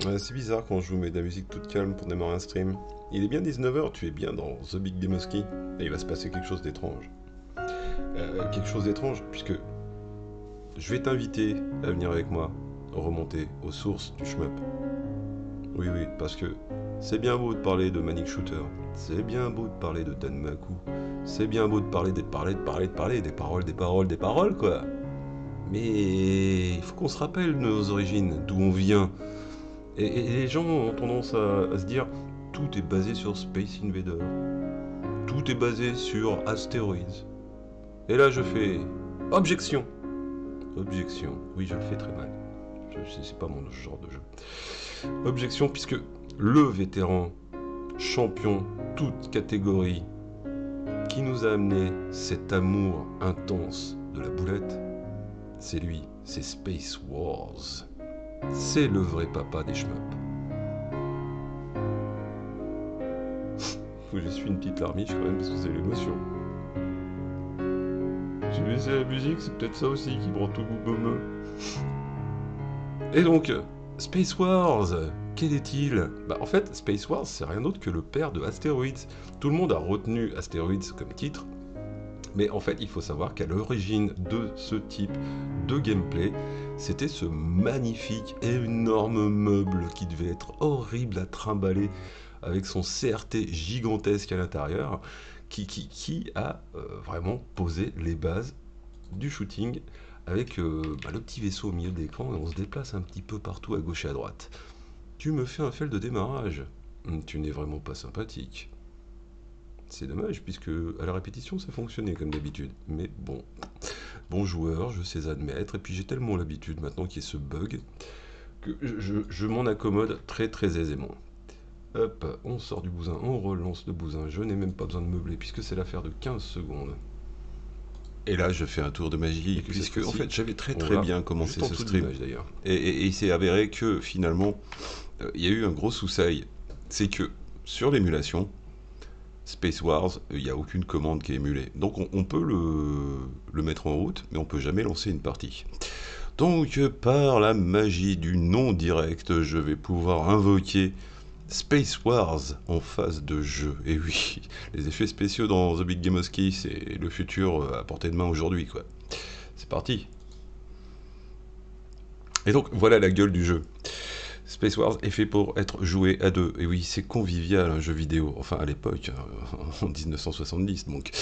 c'est bizarre quand je vous mets de la musique toute calme pour démarrer un stream. Il est bien 19h, tu es bien dans The Big Demoski, et il va se passer quelque chose d'étrange. Euh, quelque chose d'étrange, puisque je vais t'inviter à venir avec moi remonter aux sources du shmup. Oui, oui, parce que c'est bien beau de parler de Manic Shooter, c'est bien beau de parler de Danmaku, c'est bien beau de parler, de parler, de parler, de parler, des paroles, des paroles, des paroles, quoi. Mais il faut qu'on se rappelle nos origines, d'où on vient. Et, les gens ont tendance à, se dire tout est basé sur Space Invader, tout est basé sur Asteroids. Et là je fais objection. Objection. Oui, je le fais très mal. C'est pas mon genre de jeu. Objection puisque le vétéran champion toute catégorie qui nous a amené cet amour intense de la boulette, c'est lui, c'est Space Wars. C'est le vrai papa des shmups. Faut que j'essuie une petite larmiche quand même parce que c'est l'émotion. J'ai laissé la musique, c'est peut-être ça aussi qui me rend tout goût Et donc, Space Wars, quel est-il? Bah en fait, Space Wars, c'est rien d'autre que le père de Asteroids. Tout le monde a retenu Asteroids comme titre, mais en fait, il faut savoir qu'à l'origine de ce type de gameplay, c'était ce magnifique, énorme meuble qui devait être horrible à trimballer avec son CRT gigantesque à l'intérieur, qui, qui, a euh, vraiment posé les bases du shooting avec euh, bah, le petit vaisseau au milieu de l'écran et on se déplace un petit peu partout à gauche et à droite. Tu me fais un fail de démarrage. Hum, tu n'es vraiment pas sympathique. C'est dommage, puisque à la répétition, ça fonctionnait comme d'habitude. Mais bon, bon joueur, je sais admettre. Et puis j'ai tellement l'habitude maintenant qu'il y ait ce bug que je, m'en accommode très très aisément. Hop, on sort du bousin, on relance le bousin. Je n'ai même pas besoin de meubler, puisque c'est l'affaire de 15 secondes. Et là, je fais un tour de magie, puisque en fait, j'avais très très bien commencé ce stream. d'ailleurs. Et, il s'est avéré que finalement, euh, il y a eu un gros souci. C'est que sur l'émulation, Space Wars, il n'y a aucune commande qui est émulée. Donc on, peut le, mettre en route, mais on peut jamais lancer une partie. Donc par la magie du non direct, je vais pouvoir invoquer Space Wars en phase de jeu. Et oui, les effets spéciaux dans The Big Game Ski, c'est le futur à portée de main aujourd'hui, quoi. C'est parti. Et donc voilà la gueule du jeu. Space Wars est fait pour être joué à deux. Et oui, c'est convivial un jeu vidéo, enfin à l'époque, euh, en 1970 donc.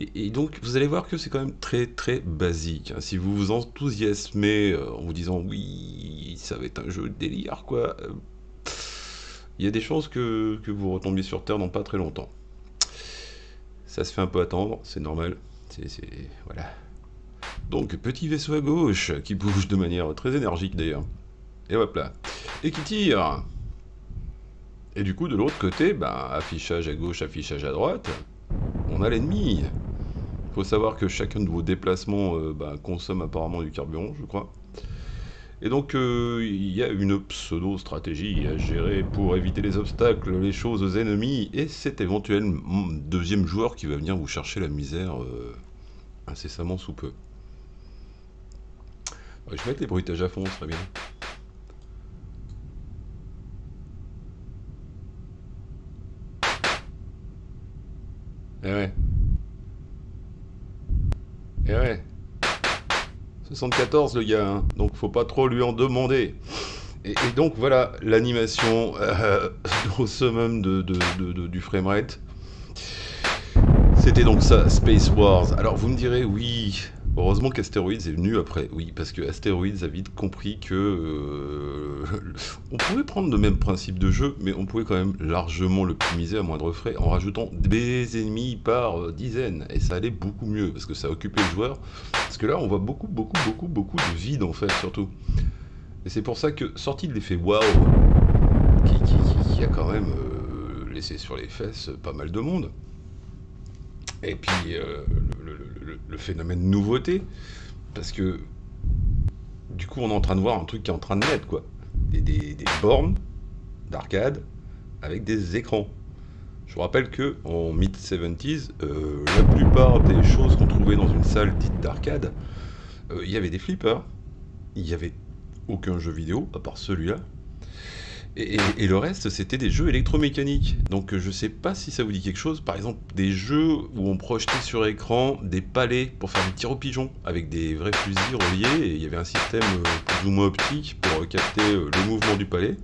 Et, donc vous allez voir que c'est quand même très très basique. Hein. Si vous vous enthousiasmez euh, en vous disant oui, ça va être un jeu délire quoi, euh, il y a des chances que, que vous retombiez sur Terre dans pas très longtemps. Ça se fait un peu attendre, c'est normal. C'est voilà. Donc petit vaisseau à gauche qui bouge de manière très énergique d'ailleurs. Et hop. Et qui tire. Et du coup, de l'autre côté, bah, affichage à gauche, affichage à droite, on a l'ennemi. Il faut savoir que chacun de vos déplacements euh, bah, consomme apparemment du carburant, je crois. Et donc, euh, il y a une pseudo-stratégie à gérer pour éviter les obstacles, les choses ennemies, et cet éventuel deuxième joueur qui va venir vous chercher la misère euh, incessamment sous peu. je vais mettre les bruitages à fond, ce serait bien. Eh ouais. Eh ouais. 74 le gars, hein. donc faut pas trop lui en demander. Et, donc voilà l'animation euh, au summum de, du framerate. C'était donc ça, Space Wars. Alors vous me direz, oui, Heureusement qu'Asteroids est venu après, oui, parce que Asteroids a vite compris que euh, on pouvait prendre le même principe de jeu, mais on pouvait quand même largement l'optimiser à moindre frais en rajoutant des ennemis par euh, dizaines, et ça allait beaucoup mieux, parce que ça occupait le joueur, parce que là on voit beaucoup, beaucoup, beaucoup, beaucoup de vide en fait, surtout. Et c'est pour ça que, sorti de l'effet waouh, qui, a quand même euh, laissé sur les fesses pas mal de monde, et puis le phénomène nouveauté, parce que du coup on est en train de voir un truc qui est en train de naître, quoi. Des, bornes d'arcade avec des écrans. Je vous rappelle que en mid-70s, euh, la plupart des choses qu'on trouvait dans une salle dite d'arcade, euh, il y avait des flippers, il n'y avait aucun jeu vidéo, à part celui-là, Et, le reste, c'était des jeux électromécaniques. Donc je sais pas si ça vous dit quelque chose. Par exemple, des jeux où on projetait sur écran des palais pour faire des tirs aux pigeons avec des vrais fusils reliés. Et il y avait un système plus ou moins optique pour capter le mouvement du palais.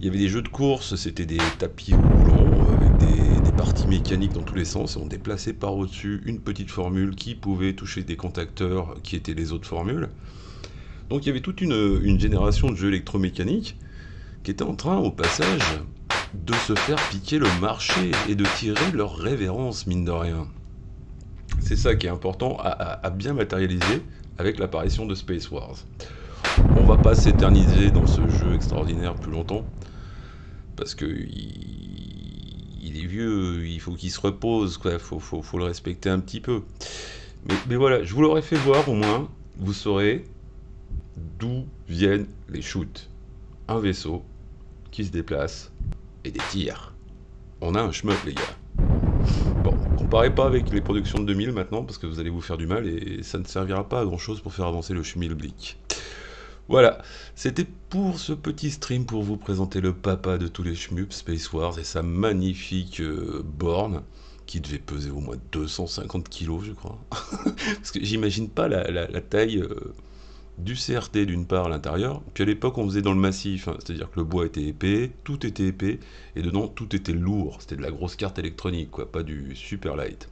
Il y avait des jeux de course, c'était des tapis roulants avec des, parties mécaniques dans tous les sens. Et on déplaçait par au-dessus une petite formule qui pouvait toucher des contacteurs qui étaient les autres formules. Donc il y avait toute une, une génération de jeux électromécaniques qui étaient en train, au passage, de se faire piquer le marché et de tirer leur révérence, mine de rien. C'est ça qui est important à, bien matérialiser avec l'apparition de Space Wars. On va pas s'éterniser dans ce jeu extraordinaire plus longtemps, parce que il, est vieux, il faut qu'il se repose, il faut, le respecter un petit peu. Mais voilà, je vous l'aurais fait voir au moins, vous saurez d'où viennent les shoots. Un vaisseau, qui se déplace et des tirs. On a un shmup les gars. Bon, comparez pas avec les productions de 2000 maintenant parce que vous allez vous faire du mal et ça ne servira pas à grand chose pour faire avancer le schmilblick. Voilà, c'était pour ce petit stream pour vous présenter le papa de tous les shmups, Space Wars, et sa magnifique euh, borne qui devait peser au moins 250 kilos, je crois. Parce que j'imagine pas la, taille euh, du CRT d'une part à l'intérieur, puis à l'époque on faisait dans le massif, hein. c'est-à-dire que le bois était épais, tout était épais, et dedans tout était lourd, c'était de la grosse carte électronique, quoi, pas du super light.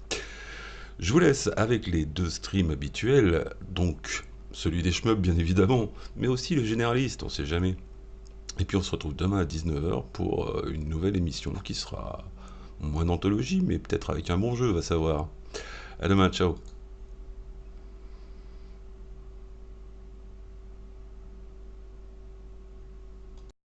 Je vous laisse avec les deux streams habituels, donc celui des shmups bien évidemment, mais aussi le généraliste, on sait jamais. Et puis on se retrouve demain à 19h pour euh, une nouvelle émission qui sera moins d'anthologie, mais peut-être avec un bon jeu, va savoir. À demain, ciao